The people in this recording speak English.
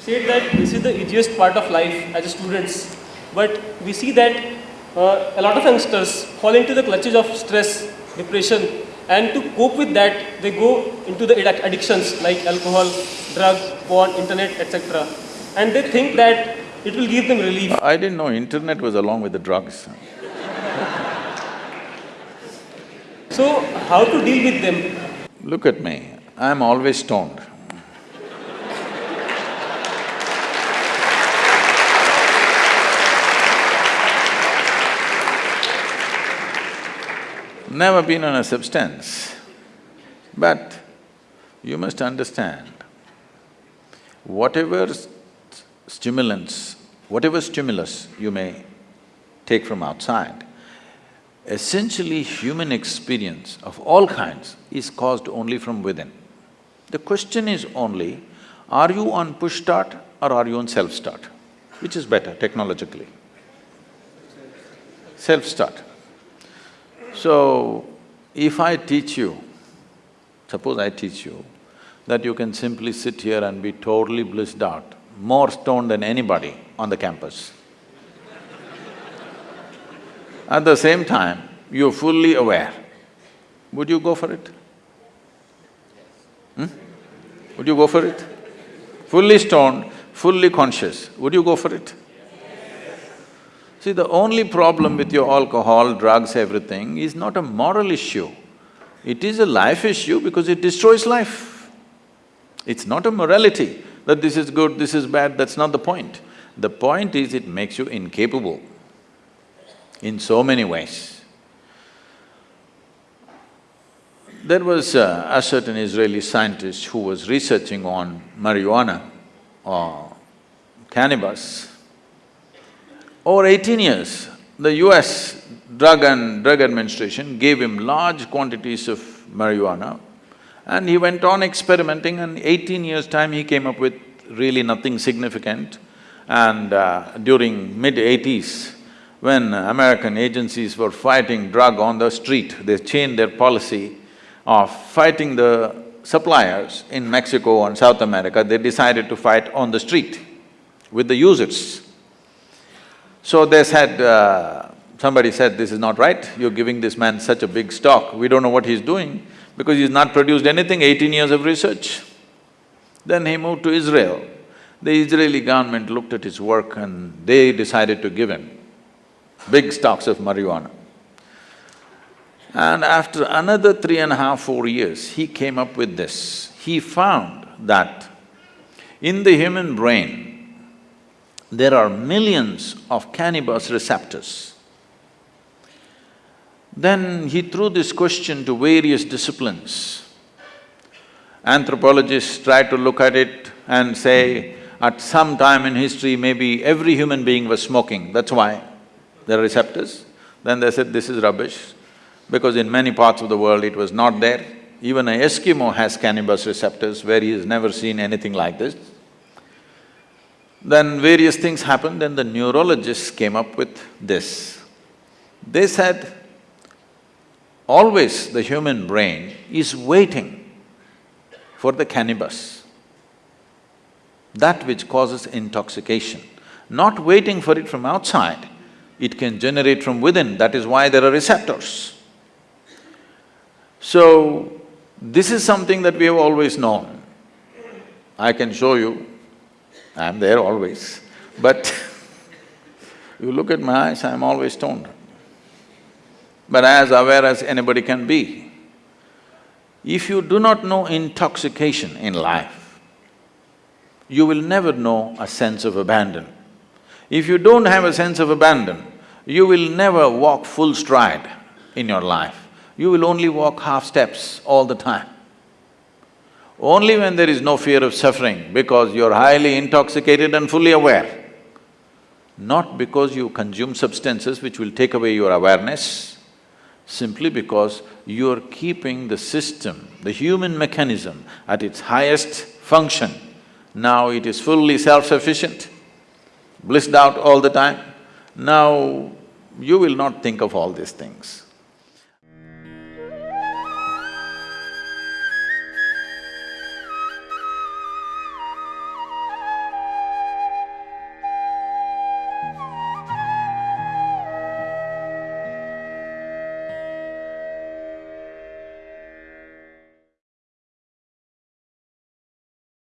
said that this is the easiest part of life as a students, but we see that uh, a lot of youngsters fall into the clutches of stress, depression, and to cope with that, they go into the addictions like alcohol, drug, porn, internet, etc. And they think that it will give them relief. I didn't know internet was along with the drugs. So, how to deal with them? Look at me, I'm always stoned. Never been on a substance. But you must understand, whatever st- stimulants, whatever stimulus you may take from outside, essentially human experience of all kinds is caused only from within. The question is only, are you on push start or are you on self-start? Which is better technologically? Self-start. So, if I teach you, suppose I teach you that you can simply sit here and be totally blissed out, more stoned than anybody on the campus. At the same time, you're fully aware, would you go for it? Hmm? Would you go for it? Fully stoned, fully conscious, would you go for it? See, the only problem with your alcohol, drugs, everything is not a moral issue. It is a life issue because it destroys life. It's not a morality that this is good, this is bad, that's not the point. The point is it makes you incapable in so many ways. There was uh, a certain Israeli scientist who was researching on marijuana or cannabis. Over eighteen years, the US Drug and Drug Administration gave him large quantities of marijuana and he went on experimenting and eighteen years' time he came up with really nothing significant. And uh, during mid-eighties, when American agencies were fighting drug on the street, they changed their policy of fighting the suppliers in Mexico and South America, they decided to fight on the street with the users. So they said, uh, somebody said, this is not right, you're giving this man such a big stock, we don't know what he's doing because he's not produced anything, eighteen years of research. Then he moved to Israel. The Israeli government looked at his work and they decided to give him big stocks of marijuana. And after another three and a half, four years, he came up with this. He found that in the human brain, there are millions of cannabis receptors. Then he threw this question to various disciplines. Anthropologists tried to look at it and say, at some time in history, maybe every human being was smoking, that's why there are receptors. Then they said, this is rubbish, because in many parts of the world it was not there. Even an Eskimo has cannabis receptors where he has never seen anything like this. Then various things happened, and the neurologists came up with this. They said, always the human brain is waiting for the cannabis, that which causes intoxication, not waiting for it from outside, it can generate from within, that is why there are receptors. So, this is something that we have always known. I can show you, I'm there always, but you look at my eyes, I'm always stoned. But as aware as anybody can be. If you do not know intoxication in life, you will never know a sense of abandon. If you don't have a sense of abandon, you will never walk full stride in your life. You will only walk half steps all the time. Only when there is no fear of suffering, because you're highly intoxicated and fully aware, not because you consume substances which will take away your awareness, simply because you're keeping the system, the human mechanism at its highest function. Now it is fully self-sufficient, blissed out all the time. Now, you will not think of all these things.